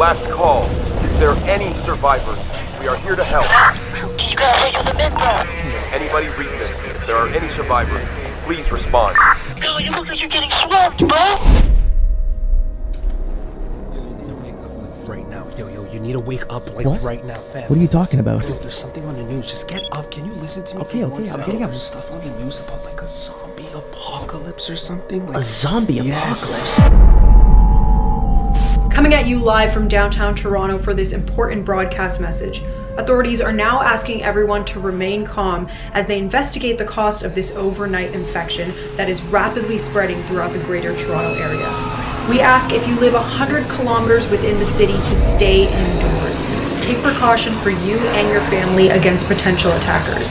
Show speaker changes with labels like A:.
A: Last call. Is there any survivors? We are here to help.
B: You gotta wait till the men drop.
A: Anybody read this? If there are any survivors, please respond.
B: Yo, you look like you're getting swamped, bro.
C: right now. Yo, yo, you need to wake up like
D: What?
C: right now, fam.
D: What are you talking about?
C: Yo, there's something on the news. Just get up. Can you listen to me
D: Okay,
C: for
D: okay,
C: one
D: I'm
C: second?
D: getting up.
C: There's stuff on the news about like a zombie apocalypse or something. Like
D: A zombie
C: Yes.
D: apocalypse?
E: Coming at you live from downtown Toronto for this important broadcast message. Authorities are now asking everyone to remain calm as they investigate the cost of this overnight infection that is rapidly spreading throughout the greater Toronto area. We ask if you live 100 kilometers within the city to stay indoors. Take precaution for you and your family against potential attackers.